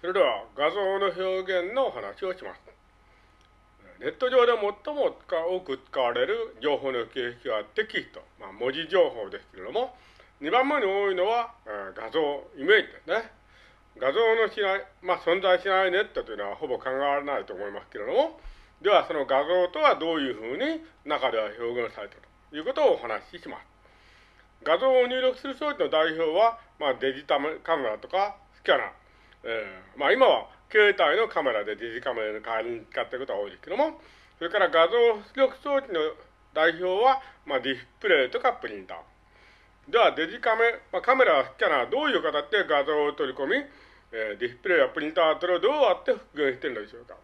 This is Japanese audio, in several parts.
それでは画像の表現の話をします。ネット上で最も多く使われる情報の形式はテキスト、まあ、文字情報ですけれども、2番目に多いのは、え画像、イメージですね。画像のしない、まあ、存在しないネットというのはほぼ考えられないと思いますけれども、ではその画像とはどういうふうに中では表現されているということをお話しします。画像を入力する装置の代表は、まあ、デジタルカメラとかスキャナー、えー、まあ今は携帯のカメラでデジカメラの代わりに使っていることが多いですけども、それから画像出力装置の代表は、まあ、ディスプレイとかプリンター。では、デジカメ、まあ、カメラ、スキャナー、どういう形で画像を取り込み、えー、ディスプレイやプリンターそれをどうやって復元しているのでしょうか。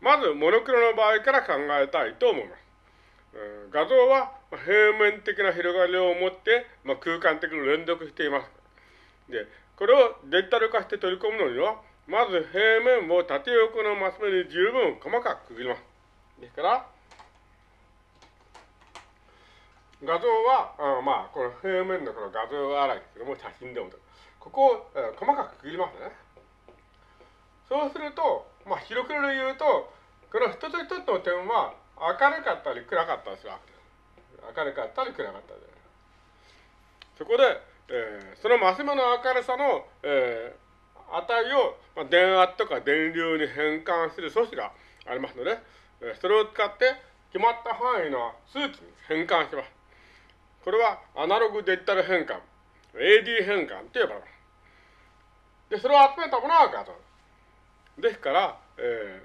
まず、モノクロの場合から考えたいと思います。うん、画像は平面的な広がりを持って、まあ、空間的に連続しています。で、これをデジタル化して取り込むのには、まず平面を縦横のマス目に十分細かく区切ります。ですから、画像は、あまあ、この平面のこの画像洗いですけども、写真でもここを、えー、細かく区切りますね。そうすると、まあ、広く言うと、この一つ一つの点は明るかったり暗かったりするわけです。明るかったり暗かったり。そこで、えー、そのマス目の明るさの、えー、値を、まあ、電圧とか電流に変換する素子がありますので、えー、それを使って決まった範囲の数値に変換します。これはアナログデジタル変換、AD 変換と呼ばれます。で、それを集めたものが画像です。から、え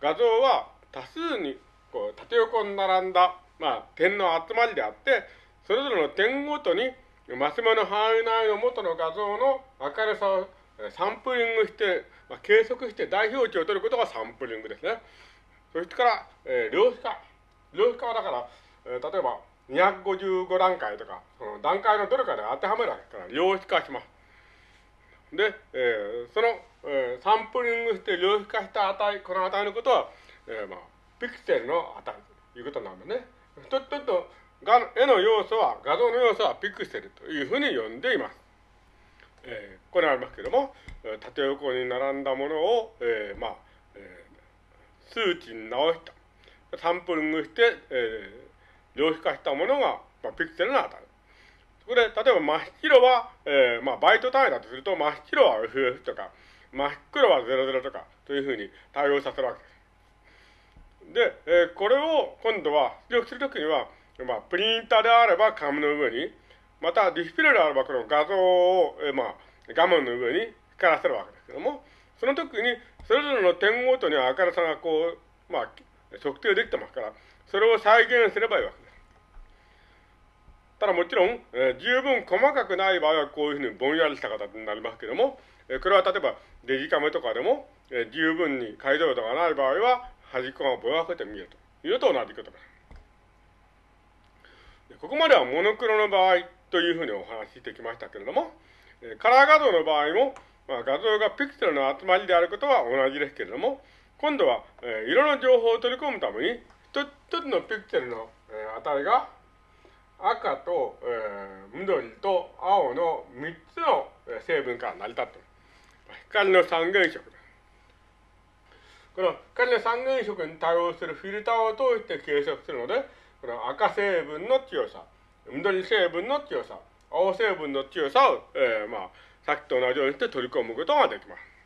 ー、画像は多数にこう縦横に並んだ、まあ、点の集まりであって、それぞれの点ごとにマス目の範囲内の元の画像の明るさをサンプリングして、まあ、計測して代表値を取ることがサンプリングですね。そしてから、えー、量子化。量子化はだから、えー、例えば255段階とか、その段階のどれかで当てはめるわけから量子化します。で、えー、その、えー、サンプリングして量子化した値、この値のことは、えー、まあ、ピクセルの値ということなんですね。ちょっと、画絵の要素は、画像の要素はピクセルというふうに呼んでいます。えー、これありますけれども、縦横に並んだものを、えー、まあ、えー、数値に直した。サンプリングして、えー、量子化したものが、まあ、ピクセルの値。そこで、例えば真っ白は、えー、まあ、バイト単位だとすると、真っ白は FF とか、真っ黒は00とか、というふうに対応させるわけです。で、えー、これを今度は出力するときには、まあ、プリンターであれば紙の上に、またディスプレイであればこの画像を、えまあ、画面の上に光らせるわけですけども、その時にそれぞれの点ごとに明るさがこう、まあ、測定できてますから、それを再現すればいいわけです。ただもちろん、えー、十分細かくない場合はこういうふうにぼんやりした形になりますけども、えー、これは例えばデジカメとかでも、えー、十分に解像度がない場合は端っこがぼやけて見えるというのと同じことです。ここまではモノクロの場合というふうにお話ししてきましたけれども、カラー画像の場合も、まあ、画像がピクセルの集まりであることは同じですけれども、今度は、え、色の情報を取り込むために、一つのピクセルの、え、値が赤と、えー、緑と青の3つの成分から成り立っている。光の三原色。この光の三原色に対応するフィルターを通して計測するので、この赤成分の強さ、緑成分の強さ、青成分の強さを、えー、まあ、さっきと同じようにして取り込むことができます。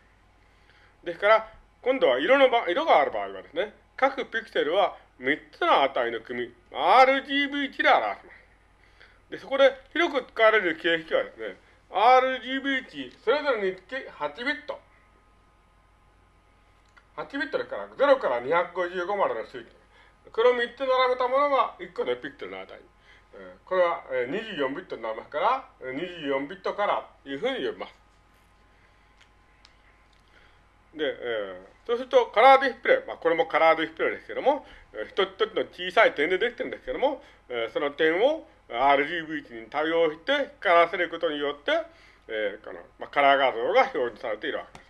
ですから、今度は色の場色がある場合はですね、各ピクセルは3つの値の組、RGB 値で表します。で、そこで広く使われる形式はですね、RGB 値、それぞれにつき8ビット。8ビットですから、0から255までの数値。これを3つ並べたものが1個のピクセルの値。これは24ビットになりますから、24ビットからというふうに呼びます。で、えー、そうするとカラーディスプレイ、まあ、これもカラーディスプレイですけども、一つ一つの小さい点でできてるんですけども、えー、その点を RGB 値に対応して光らせることによって、えーこのまあ、カラー画像が表示されているわけです。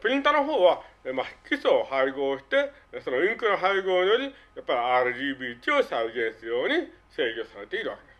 プリンターの方は、まあ、基礎を配合して、そのインクの配合より、やっぱり RGB 値を再現するように制御されているわけです。